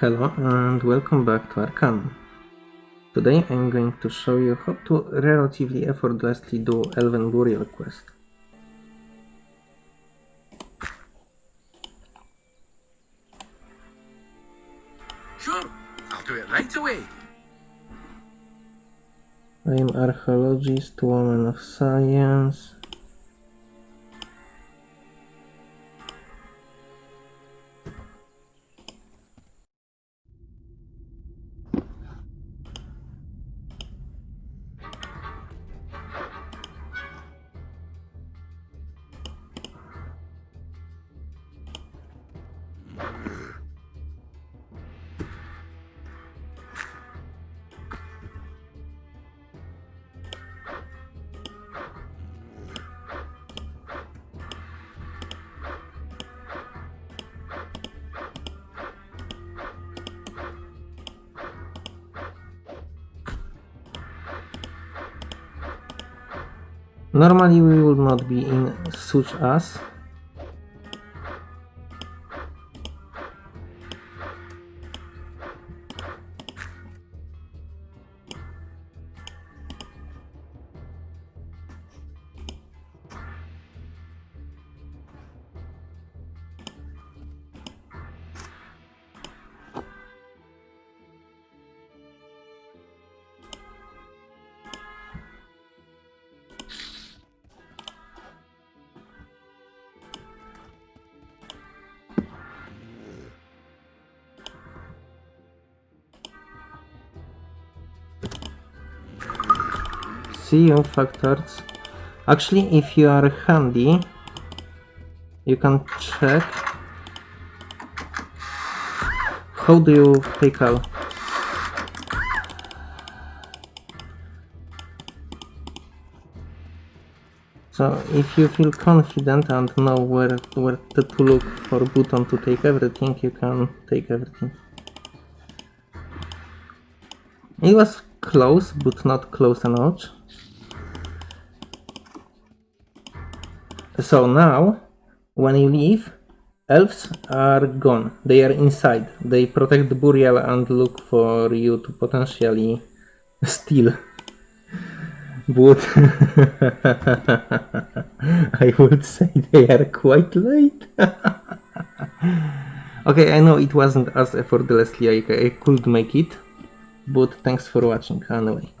Hello and welcome back to Arcanum. Today I'm going to show you how to relatively effortlessly do Elven Burial quest. Sure, I'll do it right away. I'm archaeologist, woman of science. Normally we would not be in such as see factors. Actually, if you are handy, you can check how do you take out. So if you feel confident and know where, where to look for button to take everything, you can take everything. It was close, but not close enough. So now, when you leave, elves are gone. They are inside. They protect the burial and look for you to potentially steal. But I would say they are quite late. okay, I know it wasn't as effortlessly I, I could make it, but thanks for watching anyway.